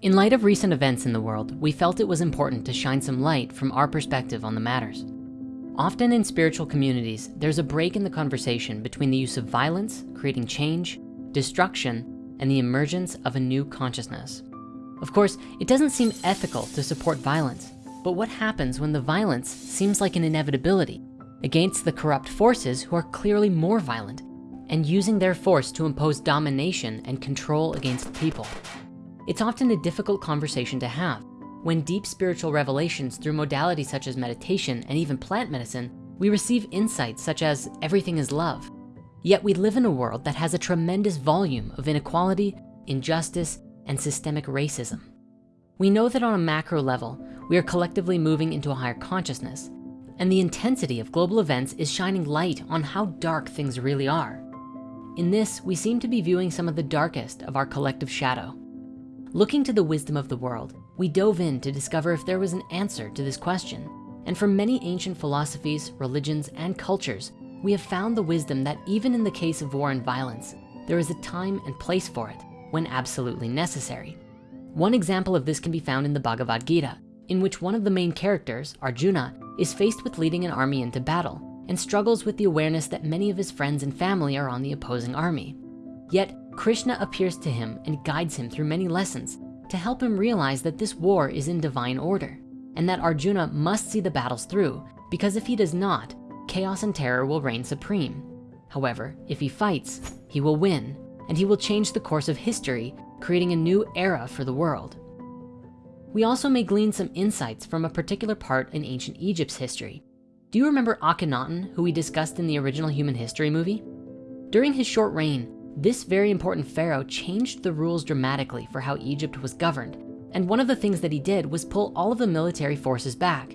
In light of recent events in the world, we felt it was important to shine some light from our perspective on the matters. Often in spiritual communities, there's a break in the conversation between the use of violence, creating change, destruction, and the emergence of a new consciousness. Of course, it doesn't seem ethical to support violence, but what happens when the violence seems like an inevitability against the corrupt forces who are clearly more violent and using their force to impose domination and control against people? It's often a difficult conversation to have. When deep spiritual revelations through modalities such as meditation and even plant medicine, we receive insights such as everything is love. Yet we live in a world that has a tremendous volume of inequality, injustice, and systemic racism. We know that on a macro level, we are collectively moving into a higher consciousness, and the intensity of global events is shining light on how dark things really are. In this, we seem to be viewing some of the darkest of our collective shadow. Looking to the wisdom of the world, we dove in to discover if there was an answer to this question. And from many ancient philosophies, religions, and cultures, we have found the wisdom that even in the case of war and violence, there is a time and place for it when absolutely necessary. One example of this can be found in the Bhagavad Gita, in which one of the main characters, Arjuna, is faced with leading an army into battle and struggles with the awareness that many of his friends and family are on the opposing army. Yet Krishna appears to him and guides him through many lessons to help him realize that this war is in divine order and that Arjuna must see the battles through because if he does not, chaos and terror will reign supreme. However, if he fights, he will win and he will change the course of history, creating a new era for the world. We also may glean some insights from a particular part in ancient Egypt's history. Do you remember Akhenaten, who we discussed in the original human history movie? During his short reign, this very important pharaoh changed the rules dramatically for how Egypt was governed. And one of the things that he did was pull all of the military forces back.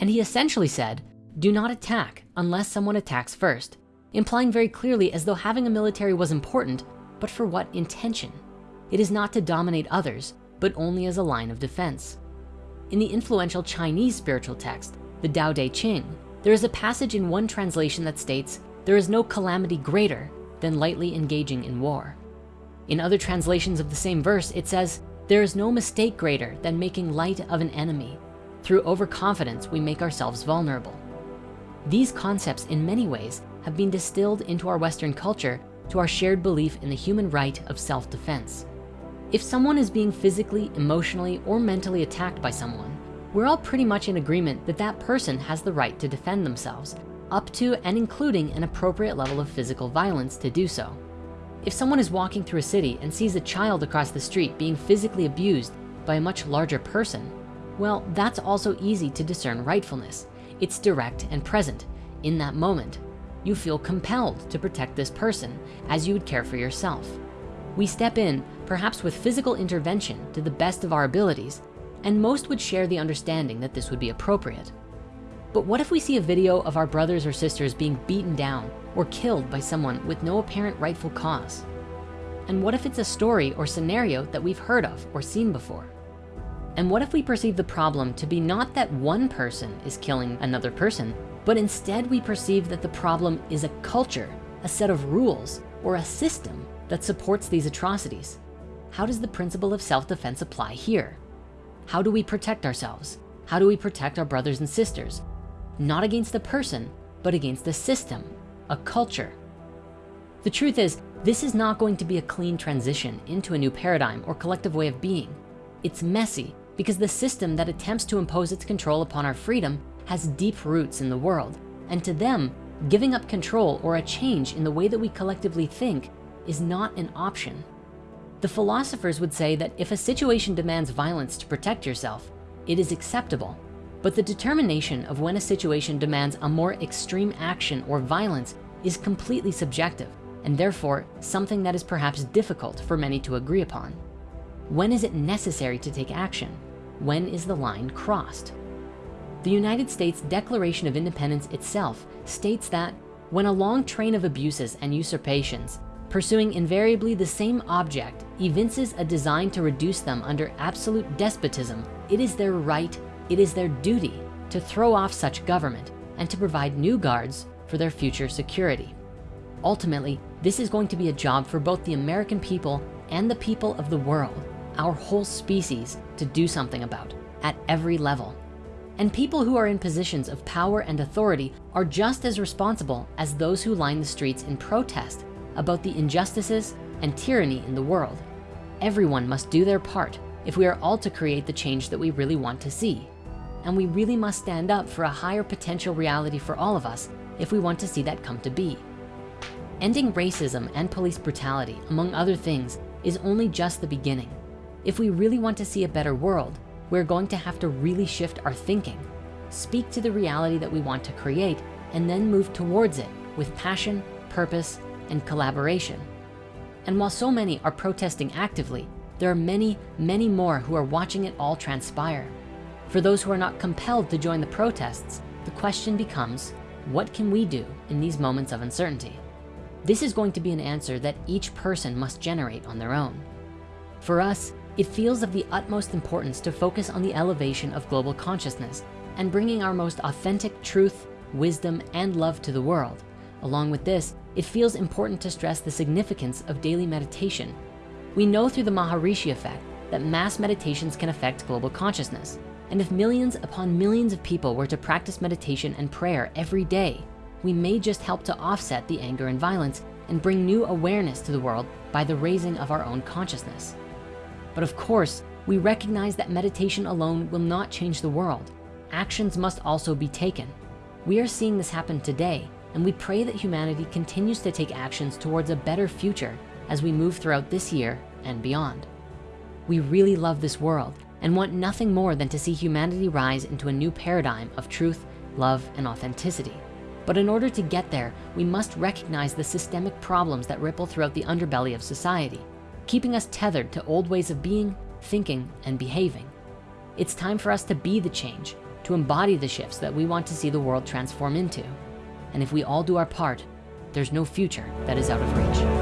And he essentially said, do not attack unless someone attacks first, implying very clearly as though having a military was important, but for what intention? It is not to dominate others, but only as a line of defense. In the influential Chinese spiritual text, the Tao Te Ching, there is a passage in one translation that states, there is no calamity greater than lightly engaging in war. In other translations of the same verse, it says, there is no mistake greater than making light of an enemy. Through overconfidence, we make ourselves vulnerable. These concepts in many ways have been distilled into our Western culture to our shared belief in the human right of self-defense. If someone is being physically, emotionally, or mentally attacked by someone, we're all pretty much in agreement that that person has the right to defend themselves up to and including an appropriate level of physical violence to do so. If someone is walking through a city and sees a child across the street being physically abused by a much larger person, well, that's also easy to discern rightfulness. It's direct and present. In that moment, you feel compelled to protect this person as you would care for yourself. We step in, perhaps with physical intervention to the best of our abilities, and most would share the understanding that this would be appropriate. But what if we see a video of our brothers or sisters being beaten down or killed by someone with no apparent rightful cause? And what if it's a story or scenario that we've heard of or seen before? And what if we perceive the problem to be not that one person is killing another person, but instead we perceive that the problem is a culture, a set of rules, or a system that supports these atrocities? How does the principle of self-defense apply here? How do we protect ourselves? How do we protect our brothers and sisters? Not against the person, but against the system, a culture. The truth is, this is not going to be a clean transition into a new paradigm or collective way of being. It's messy because the system that attempts to impose its control upon our freedom has deep roots in the world. And to them, giving up control or a change in the way that we collectively think is not an option. The philosophers would say that if a situation demands violence to protect yourself, it is acceptable but the determination of when a situation demands a more extreme action or violence is completely subjective and therefore something that is perhaps difficult for many to agree upon. When is it necessary to take action? When is the line crossed? The United States Declaration of Independence itself states that when a long train of abuses and usurpations pursuing invariably the same object evinces a design to reduce them under absolute despotism, it is their right it is their duty to throw off such government and to provide new guards for their future security. Ultimately, this is going to be a job for both the American people and the people of the world, our whole species to do something about at every level. And people who are in positions of power and authority are just as responsible as those who line the streets in protest about the injustices and tyranny in the world. Everyone must do their part if we are all to create the change that we really want to see. And we really must stand up for a higher potential reality for all of us if we want to see that come to be. Ending racism and police brutality, among other things, is only just the beginning. If we really want to see a better world, we're going to have to really shift our thinking, speak to the reality that we want to create, and then move towards it with passion, purpose, and collaboration. And while so many are protesting actively, there are many, many more who are watching it all transpire. For those who are not compelled to join the protests, the question becomes, what can we do in these moments of uncertainty? This is going to be an answer that each person must generate on their own. For us, it feels of the utmost importance to focus on the elevation of global consciousness and bringing our most authentic truth, wisdom, and love to the world. Along with this, it feels important to stress the significance of daily meditation. We know through the Maharishi effect that mass meditations can affect global consciousness. And if millions upon millions of people were to practice meditation and prayer every day, we may just help to offset the anger and violence and bring new awareness to the world by the raising of our own consciousness. But of course, we recognize that meditation alone will not change the world. Actions must also be taken. We are seeing this happen today, and we pray that humanity continues to take actions towards a better future as we move throughout this year and beyond. We really love this world and want nothing more than to see humanity rise into a new paradigm of truth, love, and authenticity. But in order to get there, we must recognize the systemic problems that ripple throughout the underbelly of society keeping us tethered to old ways of being, thinking, and behaving. It's time for us to be the change, to embody the shifts that we want to see the world transform into. And if we all do our part, there's no future that is out of reach.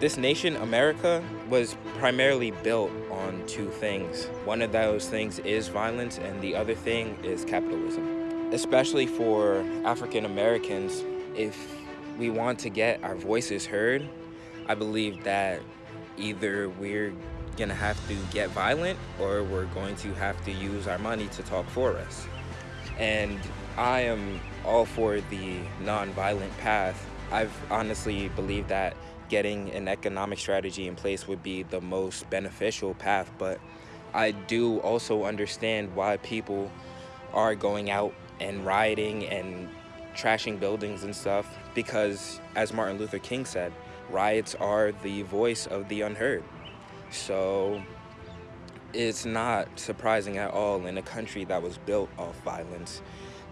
This nation, America, was primarily built on two things. One of those things is violence and the other thing is capitalism. Especially for African Americans, if we want to get our voices heard, I believe that either we're gonna have to get violent or we're going to have to use our money to talk for us. And I am all for the non-violent path. I've honestly believed that getting an economic strategy in place would be the most beneficial path, but I do also understand why people are going out and rioting and trashing buildings and stuff because, as Martin Luther King said, riots are the voice of the unheard. So it's not surprising at all in a country that was built off violence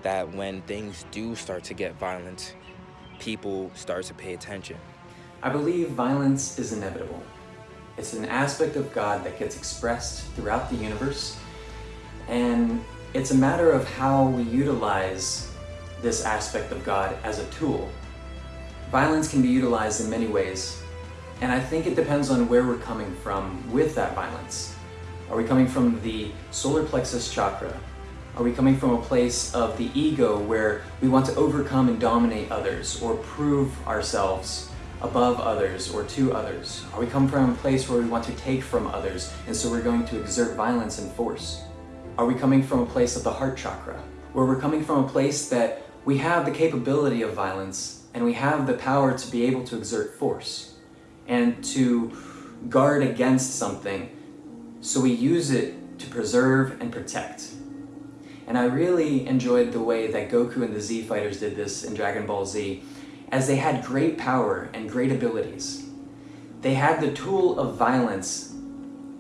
that when things do start to get violent, people start to pay attention. I believe violence is inevitable. It's an aspect of God that gets expressed throughout the universe, and it's a matter of how we utilize this aspect of God as a tool. Violence can be utilized in many ways, and I think it depends on where we're coming from with that violence. Are we coming from the solar plexus chakra? Are we coming from a place of the ego where we want to overcome and dominate others or prove ourselves above others or to others? Are we coming from a place where we want to take from others and so we're going to exert violence and force? Are we coming from a place of the heart chakra where we're coming from a place that we have the capability of violence and we have the power to be able to exert force and to guard against something so we use it to preserve and protect. And I really enjoyed the way that Goku and the Z Fighters did this in Dragon Ball Z as they had great power and great abilities. They had the tool of violence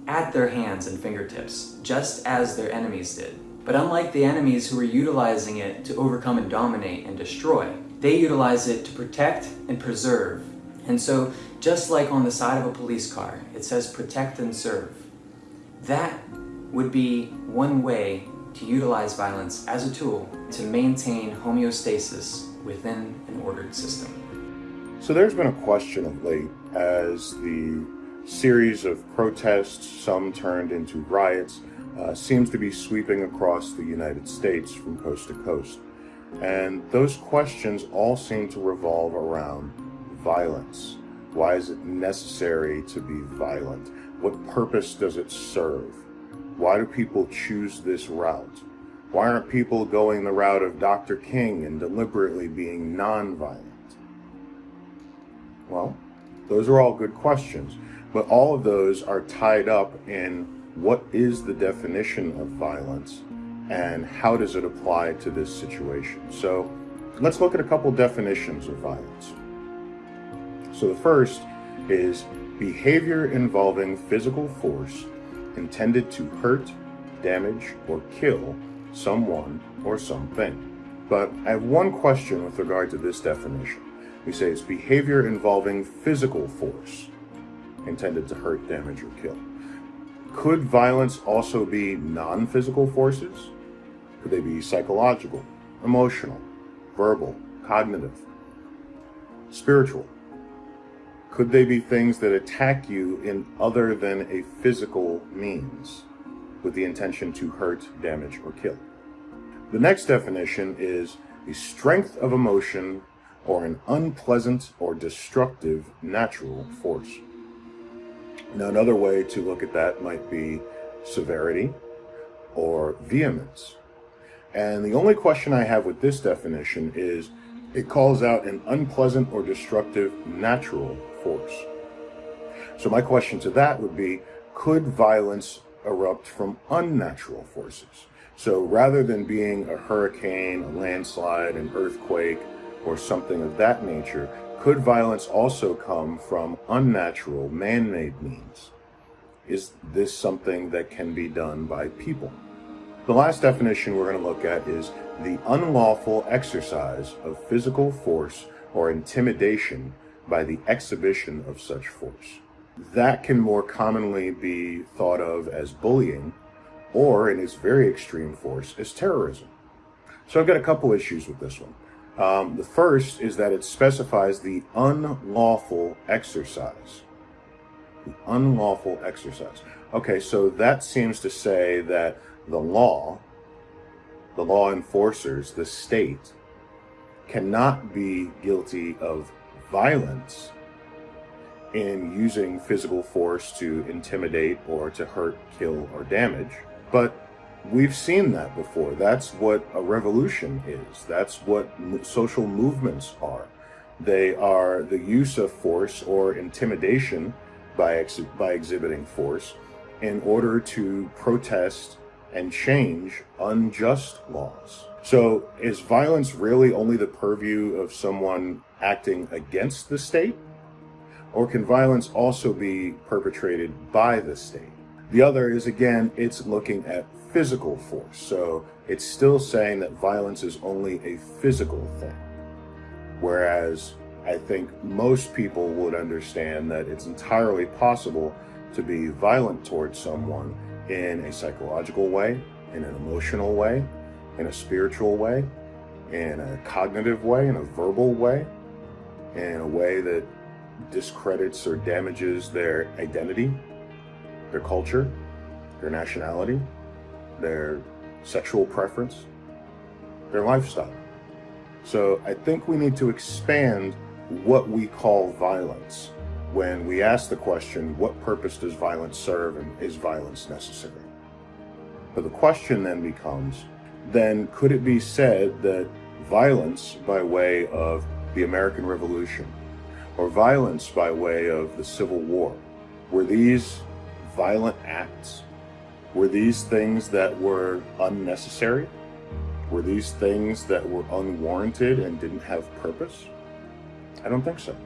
at their hands and fingertips, just as their enemies did. But unlike the enemies who were utilizing it to overcome and dominate and destroy, they utilize it to protect and preserve. And so, just like on the side of a police car, it says protect and serve. That would be one way to utilize violence as a tool to maintain homeostasis within an ordered system. So there's been a question of late as the series of protests, some turned into riots, uh, seems to be sweeping across the United States from coast to coast. And those questions all seem to revolve around violence. Why is it necessary to be violent? What purpose does it serve? Why do people choose this route? Why aren't people going the route of Dr. King and deliberately being nonviolent? Well, those are all good questions, but all of those are tied up in what is the definition of violence and how does it apply to this situation. So let's look at a couple definitions of violence. So the first is behavior involving physical force intended to hurt, damage, or kill someone or something. But I have one question with regard to this definition. We say it's behavior involving physical force intended to hurt, damage, or kill. Could violence also be non-physical forces? Could they be psychological, emotional, verbal, cognitive, spiritual? Could they be things that attack you in other than a physical means with the intention to hurt, damage, or kill? The next definition is a strength of emotion or an unpleasant or destructive natural force. Now, another way to look at that might be severity or vehemence. And the only question I have with this definition is it calls out an unpleasant or destructive natural force. So my question to that would be, could violence erupt from unnatural forces? So rather than being a hurricane, a landslide, an earthquake, or something of that nature, could violence also come from unnatural, man-made means? Is this something that can be done by people? The last definition we're going to look at is the unlawful exercise of physical force or intimidation by the exhibition of such force. That can more commonly be thought of as bullying, or in its very extreme force, as terrorism. So I've got a couple issues with this one. Um, the first is that it specifies the unlawful exercise. The unlawful exercise. Okay, so that seems to say that the law, the law enforcers, the state, cannot be guilty of violence in using physical force to intimidate or to hurt, kill, or damage. But We've seen that before. That's what a revolution is. That's what social movements are. They are the use of force or intimidation by, ex by exhibiting force in order to protest and change unjust laws. So is violence really only the purview of someone acting against the state? Or can violence also be perpetrated by the state? The other is, again, it's looking at physical force. So it's still saying that violence is only a physical thing. Whereas I think most people would understand that it's entirely possible to be violent towards someone in a psychological way, in an emotional way, in a spiritual way, in a cognitive way, in a verbal way, in a way that discredits or damages their identity, their culture, their nationality, their sexual preference, their lifestyle. So I think we need to expand what we call violence when we ask the question, what purpose does violence serve and is violence necessary? But the question then becomes, then could it be said that violence by way of the American Revolution or violence by way of the Civil War, were these violent acts were these things that were unnecessary? Were these things that were unwarranted and didn't have purpose? I don't think so.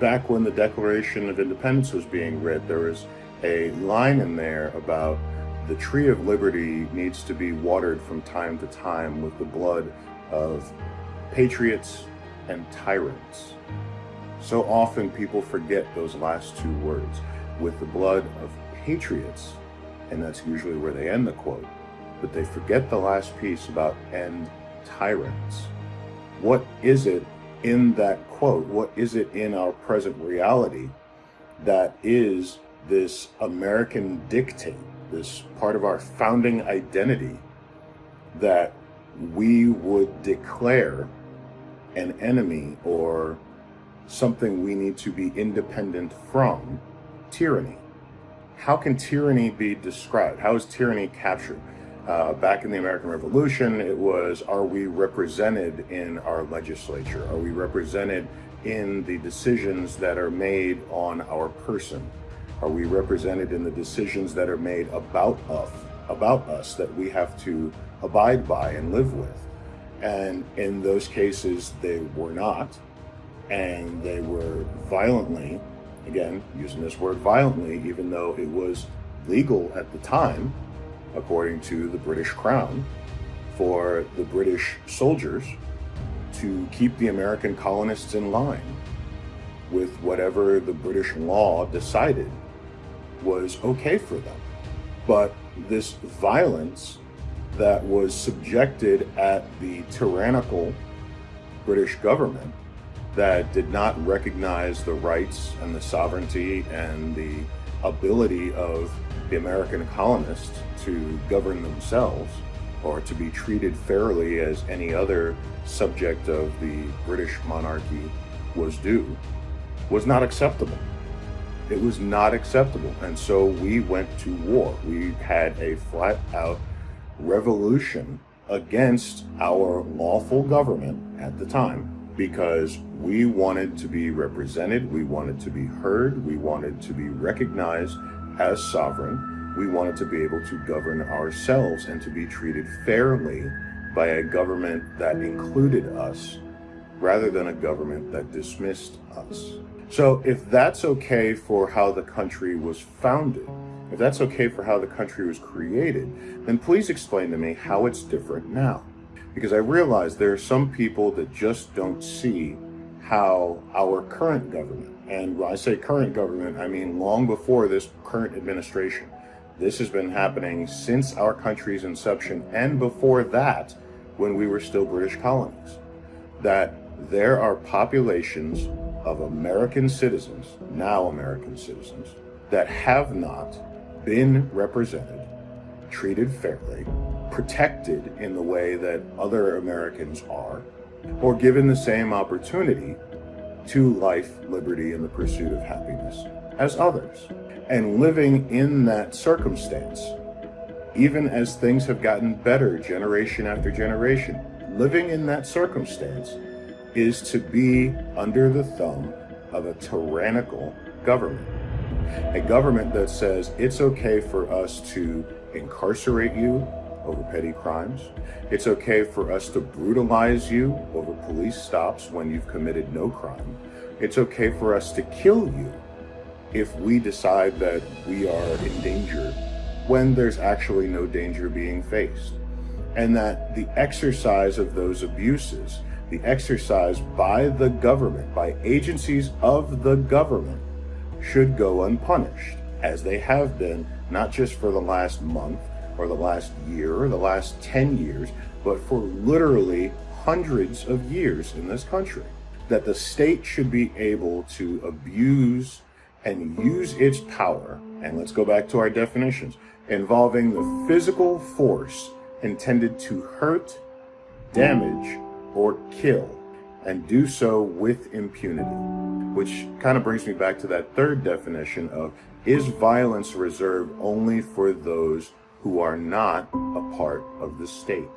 Back when the Declaration of Independence was being read, there was a line in there about the tree of liberty needs to be watered from time to time with the blood of patriots and tyrants. So often people forget those last two words, with the blood of patriots and that's usually where they end the quote. But they forget the last piece about end tyrants. What is it in that quote? What is it in our present reality that is this American dictate, this part of our founding identity that we would declare an enemy or something we need to be independent from tyranny. How can tyranny be described? How is tyranny captured? Uh, back in the American Revolution, it was, are we represented in our legislature? Are we represented in the decisions that are made on our person? Are we represented in the decisions that are made about us, about us that we have to abide by and live with? And in those cases, they were not. And they were violently, again, using this word violently, even though it was legal at the time, according to the British Crown, for the British soldiers to keep the American colonists in line with whatever the British law decided was okay for them. But this violence that was subjected at the tyrannical British government that did not recognize the rights and the sovereignty and the ability of the American colonists to govern themselves or to be treated fairly as any other subject of the British monarchy was due was not acceptable. It was not acceptable. And so we went to war. We had a flat out revolution against our lawful government at the time because we wanted to be represented, we wanted to be heard, we wanted to be recognized as sovereign, we wanted to be able to govern ourselves and to be treated fairly by a government that included us rather than a government that dismissed us. So if that's okay for how the country was founded, if that's okay for how the country was created, then please explain to me how it's different now. Because I realize there are some people that just don't see how our current government, and when I say current government, I mean long before this current administration. This has been happening since our country's inception and before that when we were still British colonies. That there are populations of American citizens, now American citizens, that have not been represented, treated fairly, protected in the way that other Americans are, or given the same opportunity to life, liberty, and the pursuit of happiness as others. And living in that circumstance, even as things have gotten better generation after generation, living in that circumstance is to be under the thumb of a tyrannical government a government that says it's okay for us to incarcerate you over petty crimes. It's okay for us to brutalize you over police stops when you've committed no crime. It's okay for us to kill you if we decide that we are in danger when there's actually no danger being faced. And that the exercise of those abuses, the exercise by the government, by agencies of the government, should go unpunished, as they have been not just for the last month or the last year or the last 10 years, but for literally hundreds of years in this country. That the state should be able to abuse and use its power, and let's go back to our definitions, involving the physical force intended to hurt, damage, or kill and do so with impunity. Which kind of brings me back to that third definition of is violence reserved only for those who are not a part of the state?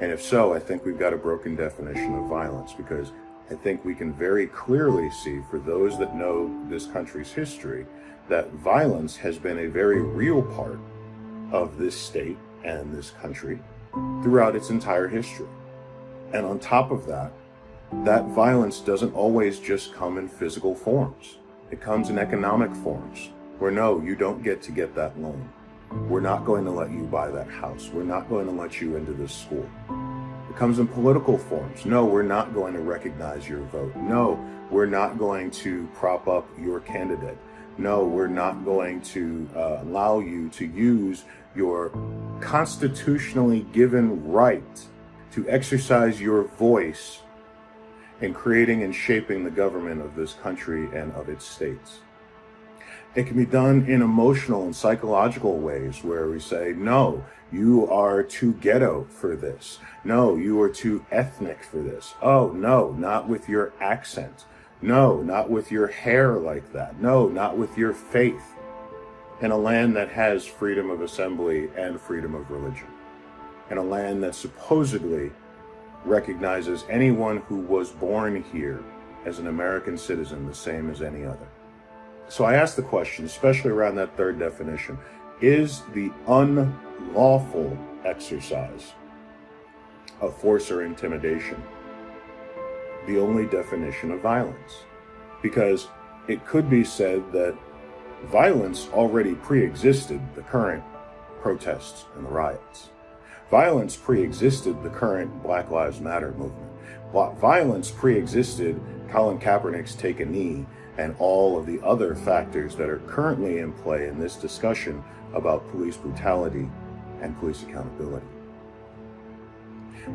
And if so, I think we've got a broken definition of violence because I think we can very clearly see for those that know this country's history that violence has been a very real part of this state and this country throughout its entire history. And on top of that, that violence doesn't always just come in physical forms. It comes in economic forms, where no, you don't get to get that loan. We're not going to let you buy that house. We're not going to let you into this school. It comes in political forms. No, we're not going to recognize your vote. No, we're not going to prop up your candidate. No, we're not going to uh, allow you to use your constitutionally given right to exercise your voice in creating and shaping the government of this country and of its states. It can be done in emotional and psychological ways where we say, no, you are too ghetto for this. No, you are too ethnic for this. Oh, no, not with your accent. No, not with your hair like that. No, not with your faith. In a land that has freedom of assembly and freedom of religion. In a land that supposedly recognizes anyone who was born here as an American citizen the same as any other. So I ask the question, especially around that third definition, is the unlawful exercise of force or intimidation the only definition of violence? Because it could be said that violence already pre-existed the current protests and the riots. Violence pre-existed the current Black Lives Matter movement. Violence pre-existed Colin Kaepernick's take a knee and all of the other factors that are currently in play in this discussion about police brutality and police accountability.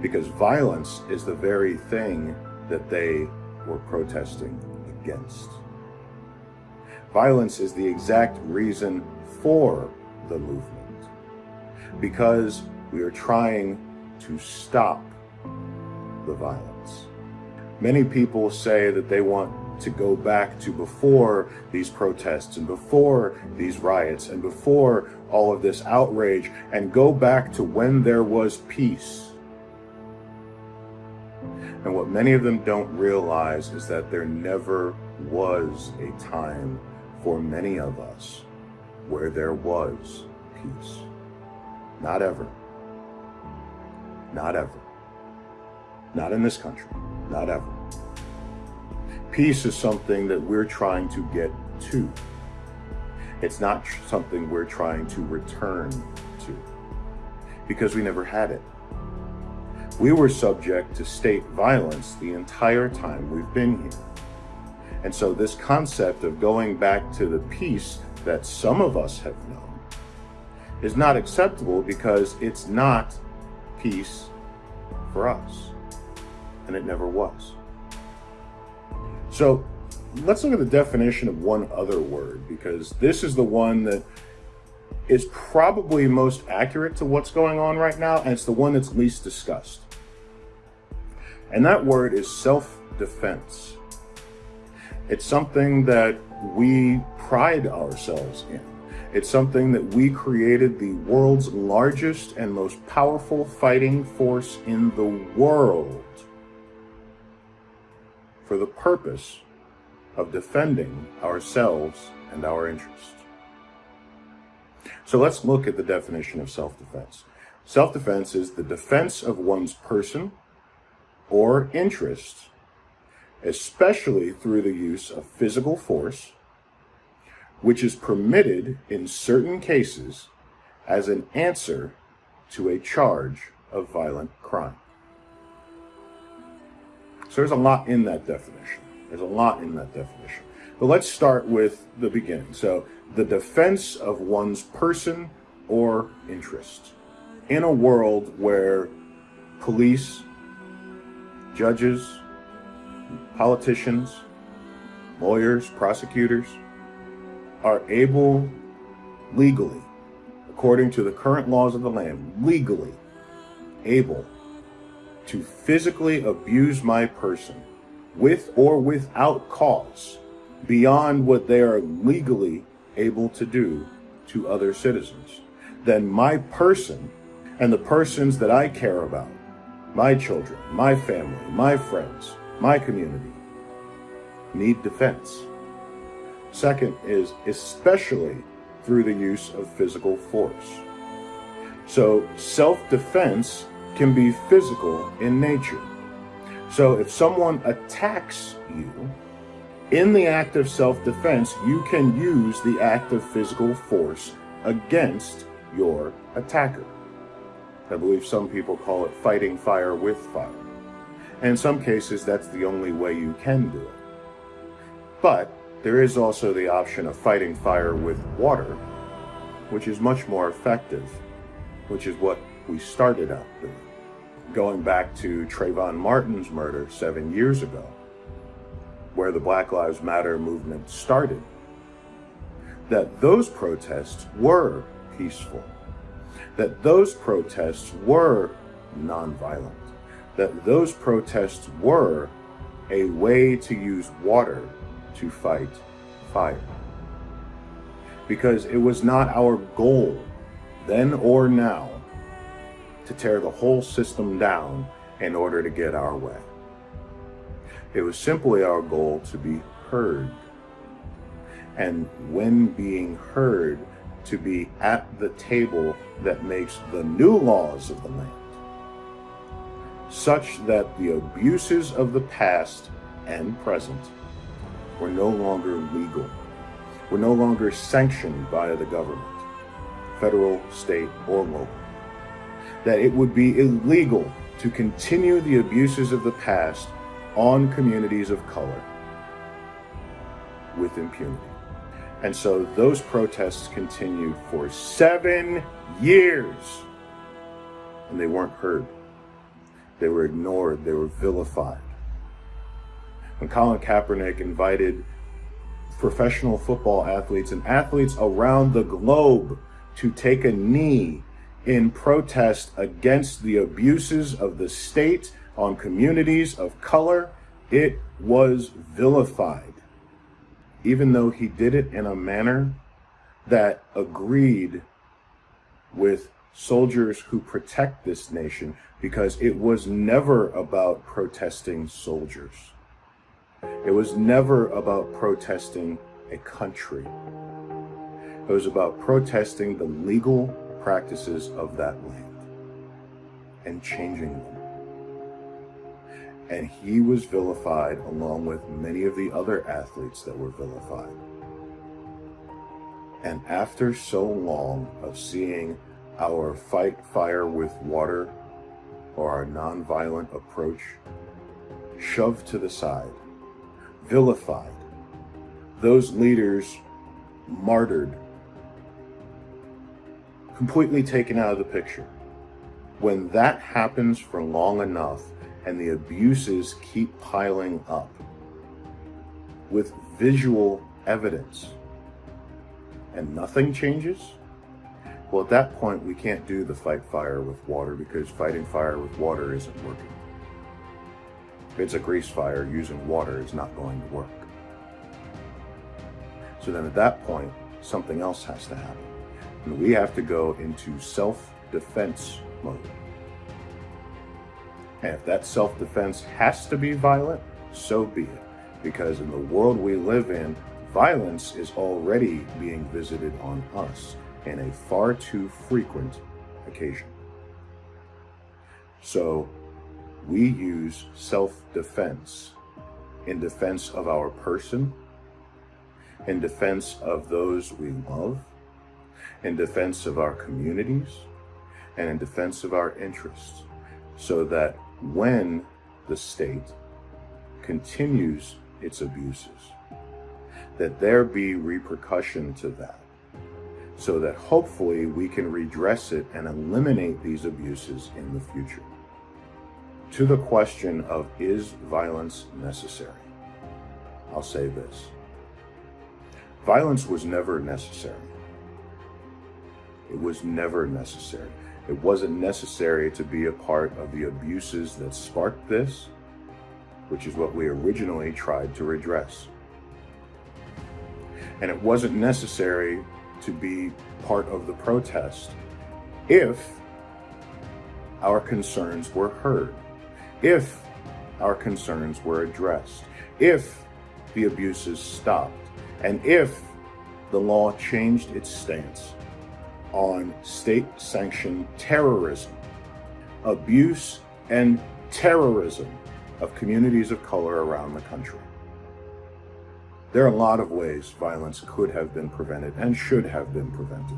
Because violence is the very thing that they were protesting against. Violence is the exact reason for the movement. Because we are trying to stop the violence. Many people say that they want to go back to before these protests and before these riots and before all of this outrage and go back to when there was peace. And what many of them don't realize is that there never was a time for many of us where there was peace. Not ever. Not ever. Not in this country. Not ever. Peace is something that we're trying to get to. It's not something we're trying to return to because we never had it. We were subject to state violence the entire time we've been here. And so this concept of going back to the peace that some of us have known is not acceptable because it's not peace for us. And it never was. So let's look at the definition of one other word because this is the one that is probably most accurate to what's going on right now and it's the one that's least discussed. And that word is self-defense. It's something that we pride ourselves in. It's something that we created the world's largest and most powerful fighting force in the world for the purpose of defending ourselves and our interests. So let's look at the definition of self-defense. Self-defense is the defense of one's person or interest, especially through the use of physical force, which is permitted in certain cases as an answer to a charge of violent crime. So there's a lot in that definition. There's a lot in that definition. But let's start with the beginning. So the defense of one's person or interest in a world where police, judges, politicians, lawyers, prosecutors are able legally, according to the current laws of the land, legally able to physically abuse my person with or without cause beyond what they are legally able to do to other citizens, then my person and the persons that I care about, my children, my family, my friends, my community, need defense. Second is especially through the use of physical force. So self-defense can be physical in nature. So if someone attacks you, in the act of self-defense, you can use the act of physical force against your attacker. I believe some people call it fighting fire with fire. And in some cases, that's the only way you can do it. But there is also the option of fighting fire with water, which is much more effective, which is what we started out doing uh, going back to Trayvon Martin's murder seven years ago, where the Black Lives Matter movement started, that those protests were peaceful, that those protests were nonviolent, that those protests were a way to use water to fight fire. Because it was not our goal, then or now, to tear the whole system down in order to get our way. It was simply our goal to be heard. And when being heard, to be at the table that makes the new laws of the land, such that the abuses of the past and present were no longer legal, were no longer sanctioned by the government, federal, state, or local, that it would be illegal to continue the abuses of the past on communities of color with impunity. And so those protests continued for seven years and they weren't heard. They were ignored. They were vilified. When Colin Kaepernick invited professional football athletes and athletes around the globe to take a knee in protest against the abuses of the state on communities of color, it was vilified. Even though he did it in a manner that agreed with soldiers who protect this nation because it was never about protesting soldiers. It was never about protesting a country. It was about protesting the legal practices of that land and changing them. And he was vilified along with many of the other athletes that were vilified. And after so long of seeing our fight fire with water or our nonviolent approach shoved to the side, vilified, those leaders martyred, completely taken out of the picture. When that happens for long enough and the abuses keep piling up with visual evidence and nothing changes, well, at that point, we can't do the fight fire with water because fighting fire with water isn't working. If it's a grease fire, using water is not going to work. So then at that point, something else has to happen. And we have to go into self-defense mode. And if that self-defense has to be violent, so be it. Because in the world we live in, violence is already being visited on us in a far too frequent occasion. So we use self-defense in defense of our person, in defense of those we love, in defense of our communities, and in defense of our interests, so that when the state continues its abuses, that there be repercussion to that so that hopefully we can redress it and eliminate these abuses in the future. To the question of is violence necessary? I'll say this. Violence was never necessary. It was never necessary. It wasn't necessary to be a part of the abuses that sparked this, which is what we originally tried to redress. And it wasn't necessary to be part of the protest if our concerns were heard, if our concerns were addressed, if the abuses stopped, and if the law changed its stance on state-sanctioned terrorism, abuse and terrorism of communities of color around the country. There are a lot of ways violence could have been prevented and should have been prevented.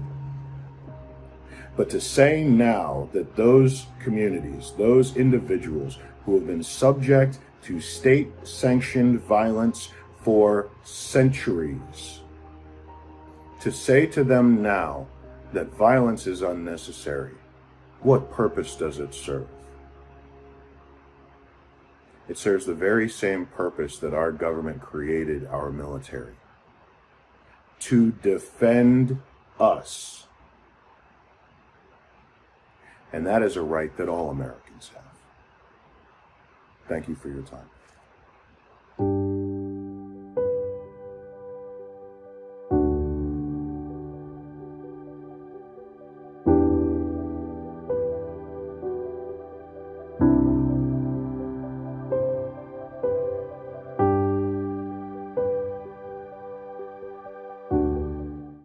But to say now that those communities, those individuals who have been subject to state-sanctioned violence for centuries, to say to them now that violence is unnecessary, what purpose does it serve? It serves the very same purpose that our government created our military. To defend us. And that is a right that all Americans have. Thank you for your time.